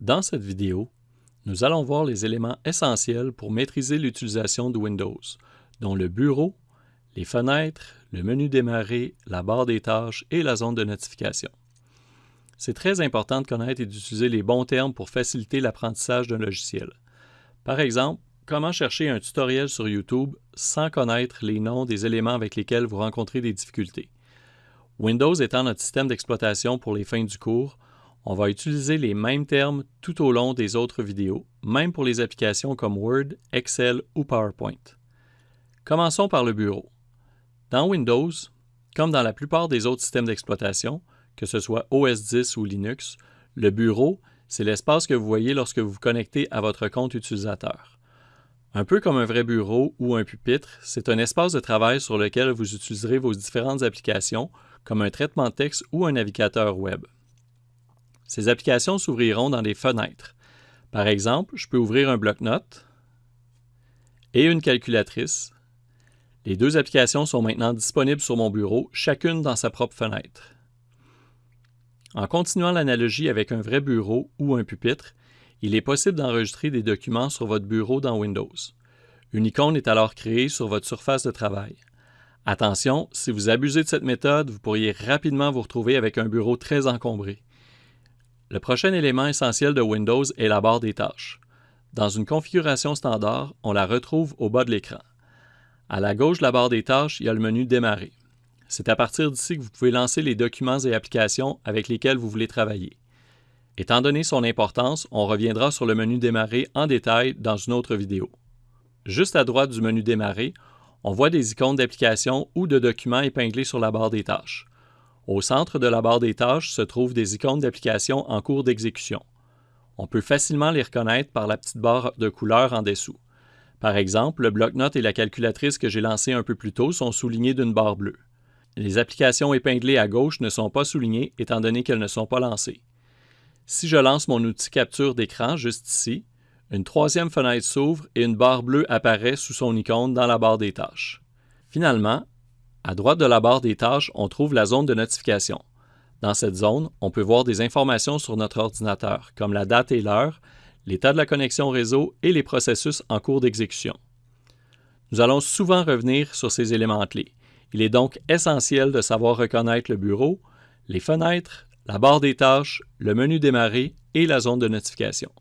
Dans cette vidéo, nous allons voir les éléments essentiels pour maîtriser l'utilisation de Windows, dont le bureau, les fenêtres, le menu démarrer, la barre des tâches et la zone de notification. C'est très important de connaître et d'utiliser les bons termes pour faciliter l'apprentissage d'un logiciel. Par exemple, comment chercher un tutoriel sur YouTube sans connaître les noms des éléments avec lesquels vous rencontrez des difficultés? Windows étant notre système d'exploitation pour les fins du cours, on va utiliser les mêmes termes tout au long des autres vidéos, même pour les applications comme Word, Excel ou PowerPoint. Commençons par le bureau. Dans Windows, comme dans la plupart des autres systèmes d'exploitation, que ce soit OS 10 ou Linux, le bureau, c'est l'espace que vous voyez lorsque vous vous connectez à votre compte utilisateur. Un peu comme un vrai bureau ou un pupitre, c'est un espace de travail sur lequel vous utiliserez vos différentes applications, comme un traitement texte ou un navigateur web. Ces applications s'ouvriront dans des fenêtres. Par exemple, je peux ouvrir un bloc-notes et une calculatrice. Les deux applications sont maintenant disponibles sur mon bureau, chacune dans sa propre fenêtre. En continuant l'analogie avec un vrai bureau ou un pupitre, il est possible d'enregistrer des documents sur votre bureau dans Windows. Une icône est alors créée sur votre surface de travail. Attention, si vous abusez de cette méthode, vous pourriez rapidement vous retrouver avec un bureau très encombré. Le prochain élément essentiel de Windows est la barre des tâches. Dans une configuration standard, on la retrouve au bas de l'écran. À la gauche de la barre des tâches, il y a le menu Démarrer. C'est à partir d'ici que vous pouvez lancer les documents et applications avec lesquels vous voulez travailler. Étant donné son importance, on reviendra sur le menu Démarrer en détail dans une autre vidéo. Juste à droite du menu Démarrer, on voit des icônes d'applications ou de documents épinglés sur la barre des tâches. Au centre de la barre des tâches se trouvent des icônes d'applications en cours d'exécution. On peut facilement les reconnaître par la petite barre de couleur en dessous. Par exemple, le bloc-notes et la calculatrice que j'ai lancé un peu plus tôt sont soulignés d'une barre bleue. Les applications épinglées à gauche ne sont pas soulignées étant donné qu'elles ne sont pas lancées. Si je lance mon outil capture d'écran juste ici, une troisième fenêtre s'ouvre et une barre bleue apparaît sous son icône dans la barre des tâches. Finalement, à droite de la barre des tâches, on trouve la zone de notification. Dans cette zone, on peut voir des informations sur notre ordinateur, comme la date et l'heure, l'état de la connexion réseau et les processus en cours d'exécution. Nous allons souvent revenir sur ces éléments clés. Il est donc essentiel de savoir reconnaître le bureau, les fenêtres, la barre des tâches, le menu démarrer et la zone de notification.